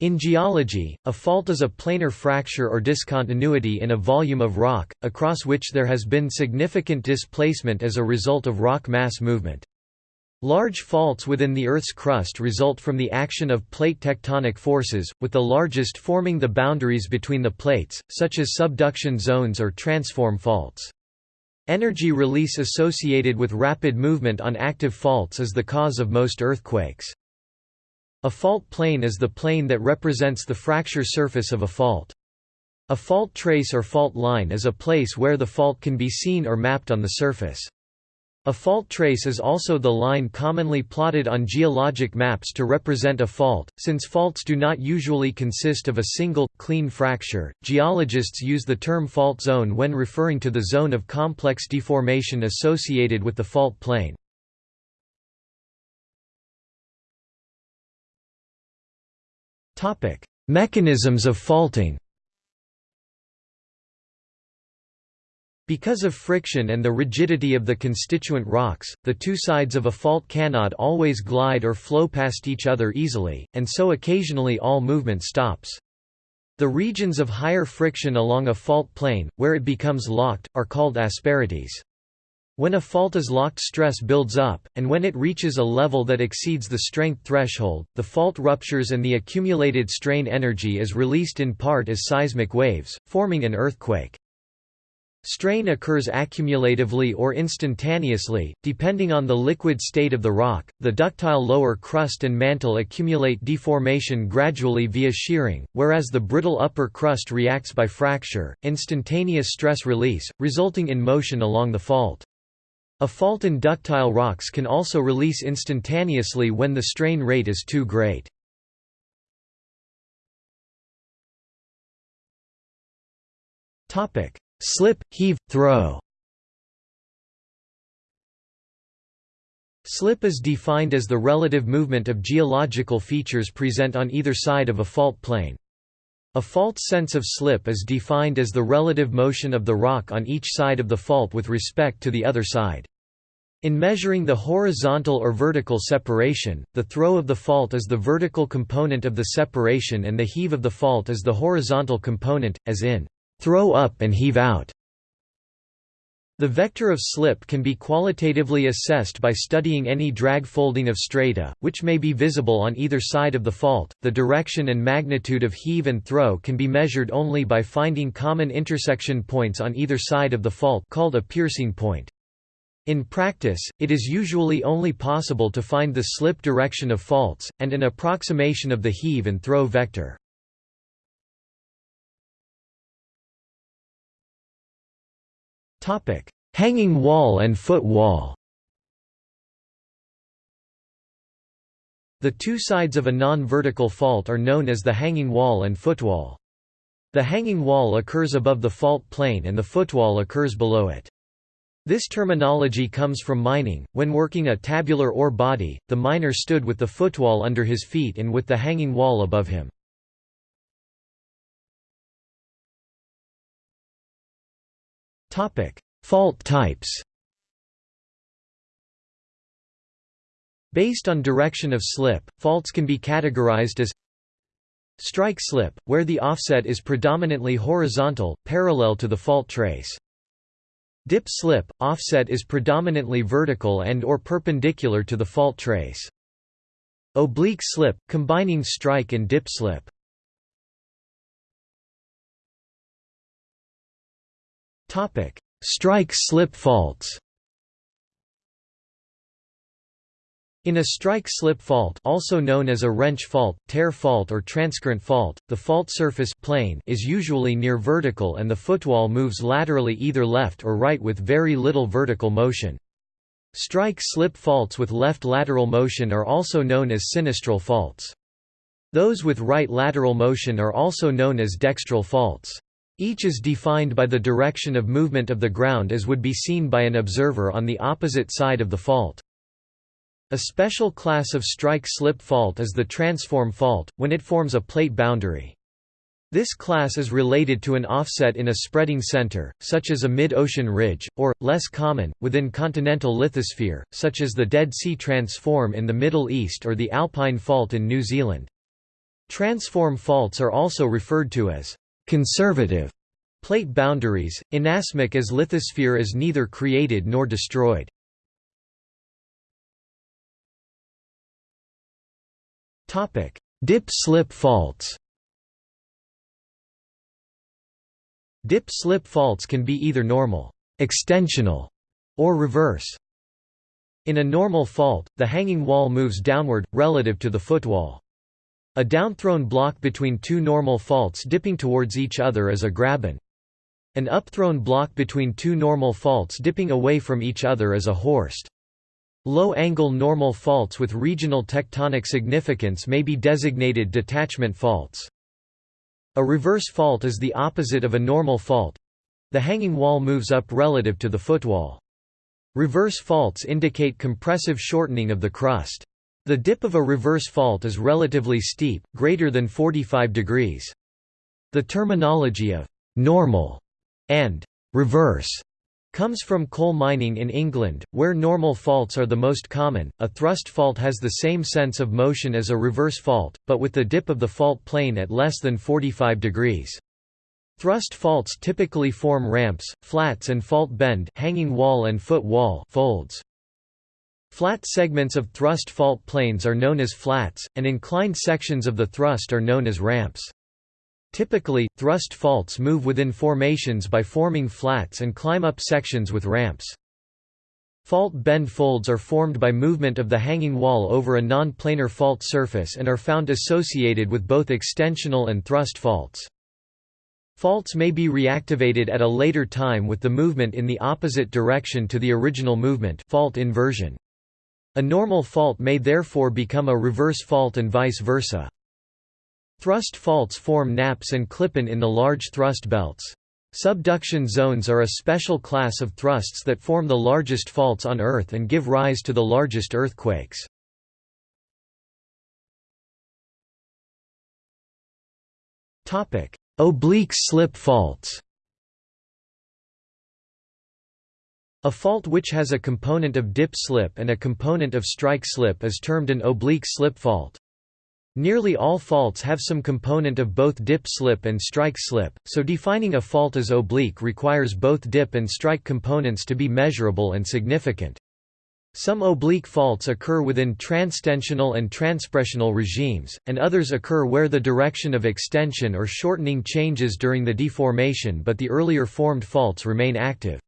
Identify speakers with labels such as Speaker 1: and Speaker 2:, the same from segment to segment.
Speaker 1: In geology, a fault is a planar fracture or discontinuity in a volume of rock, across which there has been significant displacement as a result of rock mass movement. Large faults within the Earth's crust result from the action of plate tectonic forces, with the largest forming the boundaries between the plates, such as subduction zones or transform faults. Energy release associated with rapid movement on active faults is the cause of most earthquakes. A fault plane is the plane that represents the fracture surface of a fault. A fault trace or fault line is a place where the fault can be seen or mapped on the surface. A fault trace is also the line commonly plotted on geologic maps to represent a fault. Since faults do not usually consist of a single, clean fracture, geologists use the term fault zone when referring to the zone of complex deformation associated with the fault plane. Topic: Mechanisms of faulting. Because of friction and the rigidity of the constituent rocks, the two sides of a fault cannot always glide or flow past each other easily, and so occasionally all movement stops. The regions of higher friction along a fault plane, where it becomes locked, are called asperities. When a fault is locked stress builds up, and when it reaches a level that exceeds the strength threshold, the fault ruptures and the accumulated strain energy is released in part as seismic waves, forming an earthquake. Strain occurs accumulatively or instantaneously, depending on the liquid state of the rock. The ductile lower crust and mantle accumulate deformation gradually via shearing, whereas the brittle upper crust reacts by fracture, instantaneous stress release, resulting in motion along the fault. A fault in ductile rocks can also release instantaneously when the strain rate is too great. Slip, heave, throw Slip is defined as the relative movement of geological features present on either side of a fault plane. A fault sense of slip is defined as the relative motion of the rock on each side of the fault with respect to the other side. In measuring the horizontal or vertical separation, the throw of the fault is the vertical component of the separation and the heave of the fault is the horizontal component, as in, throw up and heave out. The vector of slip can be qualitatively assessed by studying any drag folding of strata, which may be visible on either side of the fault. The direction and magnitude of heave and throw can be measured only by finding common intersection points on either side of the fault called a piercing point. In practice, it is usually only possible to find the slip direction of faults, and an approximation of the heave and throw vector. Hanging wall and foot wall The two sides of a non-vertical fault are known as the hanging wall and footwall. The hanging wall occurs above the fault plane and the footwall occurs below it. This terminology comes from mining. When working a tabular ore body, the miner stood with the footwall under his feet and with the hanging wall above him. Topic: Fault types. Based on direction of slip, faults can be categorized as strike slip, where the offset is predominantly horizontal, parallel to the fault trace. Dip slip, offset is predominantly vertical and or perpendicular to the fault trace. Oblique slip, combining strike and dip slip. Strike slip faults In a strike-slip fault also known as a wrench fault, tear fault or transcurrent fault, the fault surface plane is usually near vertical and the footwall moves laterally either left or right with very little vertical motion. Strike-slip faults with left lateral motion are also known as sinistral faults. Those with right lateral motion are also known as dextral faults. Each is defined by the direction of movement of the ground as would be seen by an observer on the opposite side of the fault. A special class of strike-slip fault is the transform fault, when it forms a plate boundary. This class is related to an offset in a spreading center, such as a mid-ocean ridge, or, less common, within continental lithosphere, such as the Dead Sea Transform in the Middle East or the Alpine Fault in New Zealand. Transform faults are also referred to as conservative plate boundaries, inasmuch as lithosphere is neither created nor destroyed. Dip-slip faults Dip-slip faults can be either normal extensional, or reverse. In a normal fault, the hanging wall moves downward, relative to the footwall. A downthrown block between two normal faults dipping towards each other is a graben. An upthrown block between two normal faults dipping away from each other is a horst. Low-angle normal faults with regional tectonic significance may be designated detachment faults. A reverse fault is the opposite of a normal fault. The hanging wall moves up relative to the footwall. Reverse faults indicate compressive shortening of the crust. The dip of a reverse fault is relatively steep, greater than 45 degrees. The terminology of «normal» and «reverse» comes from coal mining in England, where normal faults are the most common. A thrust fault has the same sense of motion as a reverse fault, but with the dip of the fault plane at less than 45 degrees. Thrust faults typically form ramps, flats and fault bend hanging wall and foot wall folds. Flat segments of thrust fault planes are known as flats, and inclined sections of the thrust are known as ramps. Typically, thrust faults move within formations by forming flats and climb up sections with ramps. Fault bend folds are formed by movement of the hanging wall over a non-planar fault surface and are found associated with both extensional and thrust faults. Faults may be reactivated at a later time with the movement in the opposite direction to the original movement fault inversion. A normal fault may therefore become a reverse fault and vice versa. Thrust faults form nappes and klippen in the large thrust belts. Subduction zones are a special class of thrusts that form the largest faults on Earth and give rise to the largest earthquakes. Oblique slip faults A fault which has a component of dip slip and a component of strike slip is termed an oblique slip fault. Nearly all faults have some component of both dip-slip and strike-slip, so defining a fault as oblique requires both dip and strike components to be measurable and significant. Some oblique faults occur within transtensional and transpressional regimes, and others occur where the direction of extension or shortening changes during the deformation but the earlier formed faults remain active.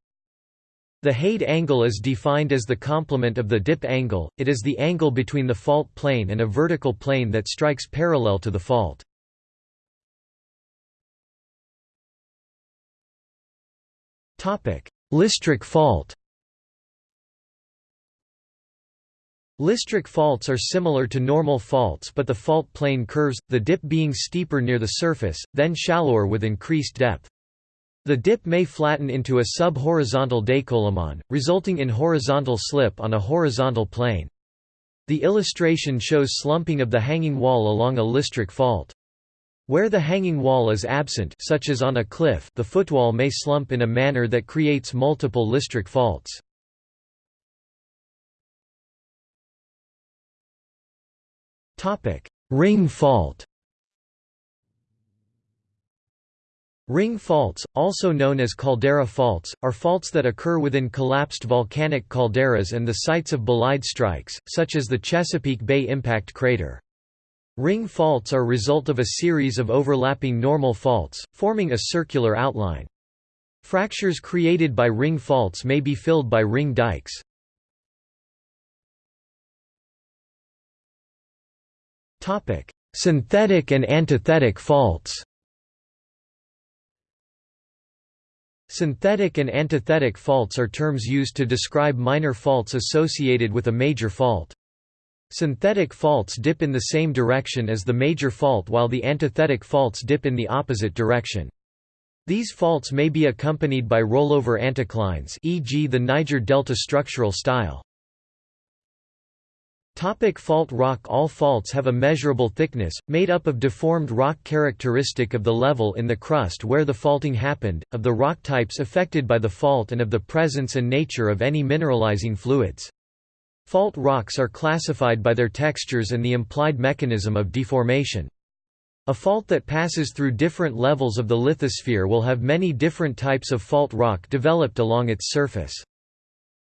Speaker 1: The hade angle is defined as the complement of the dip angle, it is the angle between the fault plane and a vertical plane that strikes parallel to the fault. Listric fault Listric faults are similar to normal faults but the fault plane curves, the dip being steeper near the surface, then shallower with increased depth. The dip may flatten into a sub-horizontal décollement, resulting in horizontal slip on a horizontal plane. The illustration shows slumping of the hanging wall along a listric fault. Where the hanging wall is absent such as on a cliff the footwall may slump in a manner that creates multiple listric faults. Ring fault Ring faults, also known as caldera faults, are faults that occur within collapsed volcanic calderas and the sites of bolide strikes, such as the Chesapeake Bay impact crater. Ring faults are result of a series of overlapping normal faults, forming a circular outline. Fractures created by ring faults may be filled by ring dikes. Synthetic and antithetic faults Synthetic and antithetic faults are terms used to describe minor faults associated with a major fault. Synthetic faults dip in the same direction as the major fault while the antithetic faults dip in the opposite direction. These faults may be accompanied by rollover anticlines e.g. the Niger Delta structural style. Topic fault rock All faults have a measurable thickness, made up of deformed rock characteristic of the level in the crust where the faulting happened, of the rock types affected by the fault and of the presence and nature of any mineralizing fluids. Fault rocks are classified by their textures and the implied mechanism of deformation. A fault that passes through different levels of the lithosphere will have many different types of fault rock developed along its surface.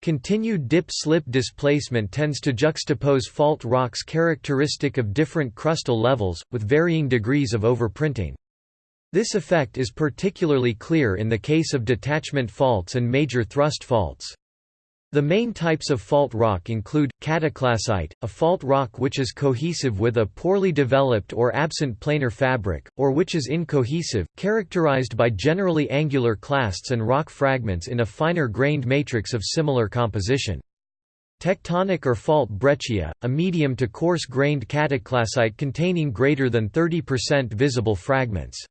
Speaker 1: Continued dip-slip displacement tends to juxtapose fault rocks characteristic of different crustal levels, with varying degrees of overprinting. This effect is particularly clear in the case of detachment faults and major thrust faults. The main types of fault rock include, cataclasite, a fault rock which is cohesive with a poorly developed or absent planar fabric, or which is incohesive, characterized by generally angular clasts and rock fragments in a finer grained matrix of similar composition. Tectonic or fault breccia, a medium to coarse-grained cataclasite containing greater than 30% visible fragments.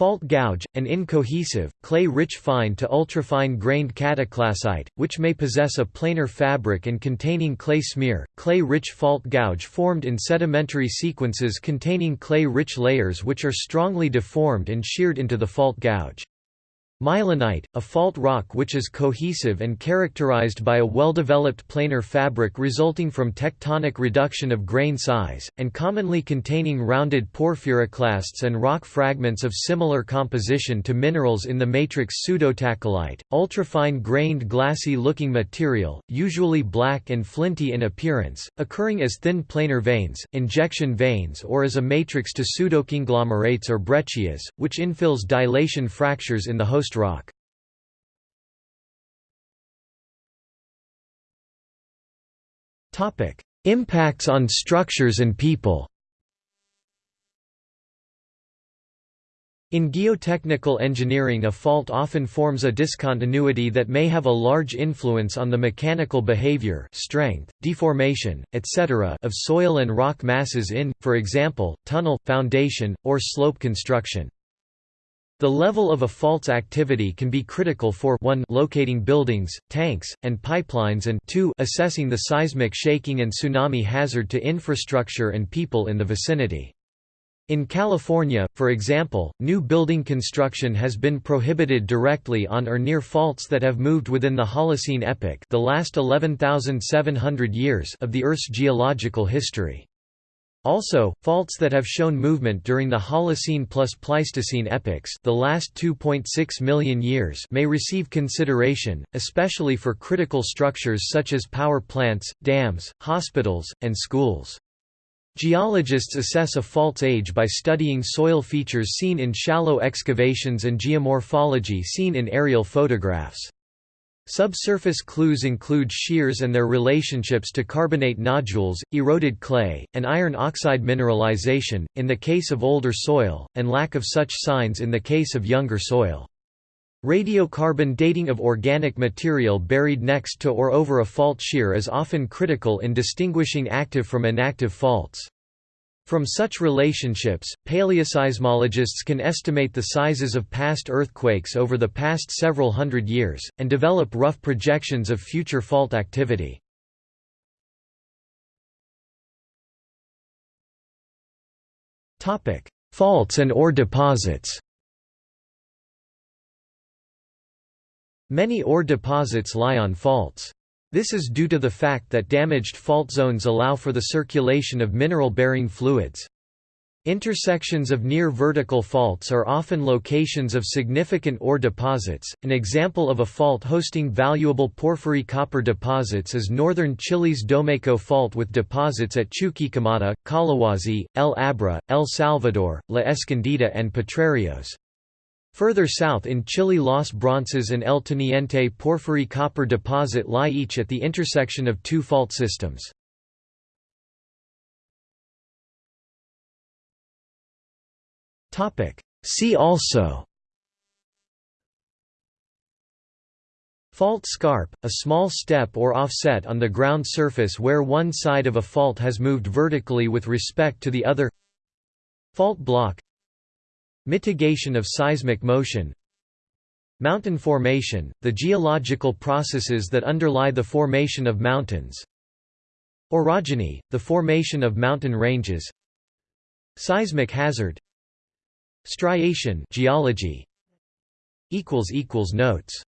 Speaker 1: Fault gouge, an incohesive, clay-rich fine to ultrafine grained cataclasite, which may possess a planar fabric and containing clay smear, clay-rich fault gouge formed in sedimentary sequences containing clay-rich layers which are strongly deformed and sheared into the fault gouge. Mylonite, a fault rock which is cohesive and characterized by a well-developed planar fabric resulting from tectonic reduction of grain size, and commonly containing rounded porphyroclasts and rock fragments of similar composition to minerals in the matrix pseudotachylyte, ultrafine grained glassy-looking material, usually black and flinty in appearance, occurring as thin planar veins, injection veins or as a matrix to pseudoconglomerates or breccias, which infills dilation fractures in the host rock. Impacts on structures and people In geotechnical engineering a fault often forms a discontinuity that may have a large influence on the mechanical behavior strength, deformation, etc. of soil and rock masses in, for example, tunnel, foundation, or slope construction. The level of a fault's activity can be critical for 1 locating buildings, tanks, and pipelines and 2 assessing the seismic shaking and tsunami hazard to infrastructure and people in the vicinity. In California, for example, new building construction has been prohibited directly on or near faults that have moved within the Holocene epoch the last 11,700 years of the Earth's geological history. Also, faults that have shown movement during the Holocene plus Pleistocene epochs the last 2.6 million years may receive consideration, especially for critical structures such as power plants, dams, hospitals, and schools. Geologists assess a fault's age by studying soil features seen in shallow excavations and geomorphology seen in aerial photographs. Subsurface clues include shears and their relationships to carbonate nodules, eroded clay, and iron oxide mineralization, in the case of older soil, and lack of such signs in the case of younger soil. Radiocarbon dating of organic material buried next to or over a fault shear is often critical in distinguishing active from inactive faults. From such relationships, paleoseismologists can estimate the sizes of past earthquakes over the past several hundred years, and develop rough projections of future fault activity. Faults and ore deposits Many ore deposits lie on faults. This is due to the fact that damaged fault zones allow for the circulation of mineral-bearing fluids. Intersections of near vertical faults are often locations of significant ore deposits. An example of a fault hosting valuable porphyry copper deposits is northern Chile's Domeyko Fault with deposits at Chuquicamata, Collahuasi, El Abra, El Salvador, La Escondida, and Potrerillos. Further south in Chile Los Bronces and El Teniente porphyry copper deposit lie each at the intersection of two fault systems. See also Fault scarp, a small step or offset on the ground surface where one side of a fault has moved vertically with respect to the other Fault block Mitigation of seismic motion Mountain formation, the geological processes that underlie the formation of mountains Orogeny, the formation of mountain ranges Seismic hazard Striation geology Notes